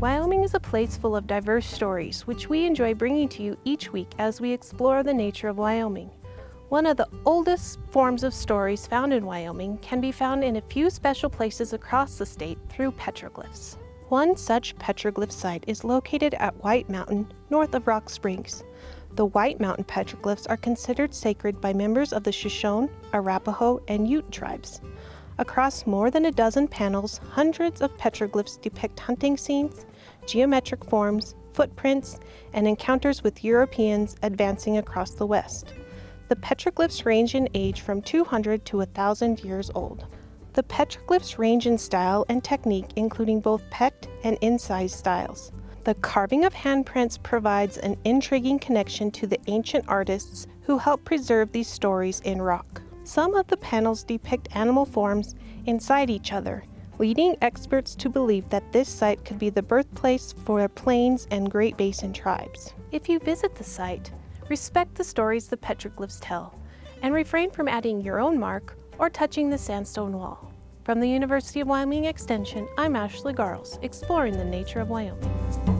Wyoming is a place full of diverse stories, which we enjoy bringing to you each week as we explore the nature of Wyoming. One of the oldest forms of stories found in Wyoming can be found in a few special places across the state through petroglyphs. One such petroglyph site is located at White Mountain, north of Rock Springs. The White Mountain petroglyphs are considered sacred by members of the Shoshone, Arapaho, and Ute tribes. Across more than a dozen panels, hundreds of petroglyphs depict hunting scenes, geometric forms, footprints, and encounters with Europeans advancing across the West. The petroglyphs range in age from 200 to 1,000 years old. The petroglyphs range in style and technique, including both pet and incised styles. The carving of handprints provides an intriguing connection to the ancient artists who helped preserve these stories in rock. Some of the panels depict animal forms inside each other, leading experts to believe that this site could be the birthplace for the Plains and Great Basin tribes. If you visit the site, respect the stories the petroglyphs tell, and refrain from adding your own mark or touching the sandstone wall. From the University of Wyoming Extension, I'm Ashley Garles, exploring the nature of Wyoming.